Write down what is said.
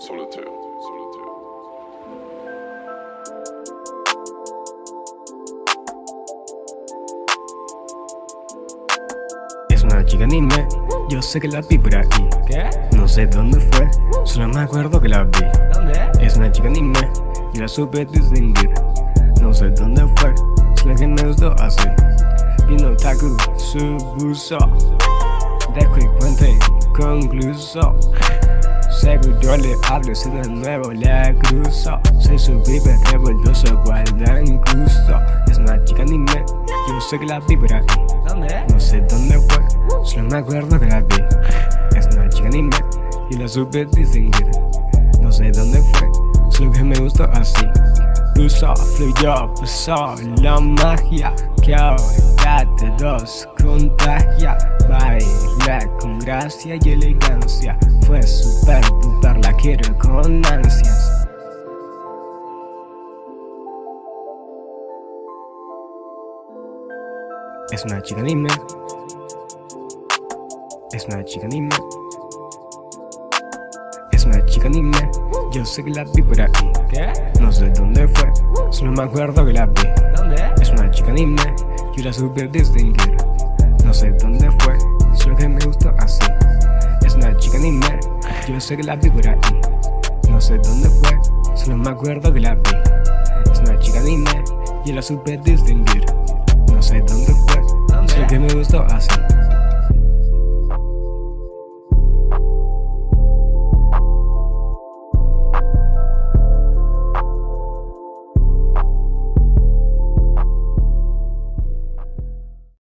Solitaire, solitaire. Es una chica anime, yo sé que la vi por aquí ¿Qué? No sé dónde fue, solo me acuerdo que la vi ¿Dónde? Es una chica anime, y la supe distinguir No sé dónde fue, solo que me gustó así Vino Taku, su buzo Dejo y cuente concluso Seguro le hablo si de nuevo la cruzo. Soy su pibe revoltoso, guarda incluso Es una chica anime, yo sé que la vi por aquí. ¿Dónde? no sé dónde fue, solo me acuerdo que la vi. Es una chica anime y la supe distinguir. No sé dónde fue, solo que me gustó así. Puso, fluyó, puso la magia Que ahora te dos contagia. Baila con gracia y elegancia Fue super quiero con ansias. Es una chica anime Es una chica anime Es una chica anime Yo sé que la vi por aquí. ¿Qué? No sé dónde fue Solo me acuerdo que la vi. ¿Dónde? Es una chica anime Yo la supe distinguir No sé dónde fue Solo que me gustó así Yo sé que la vi por aquí No sé dónde fue Solo me acuerdo que la vi. Es una chica anime Yo la supe distinguir No sé dónde fue. Solo que me gustó así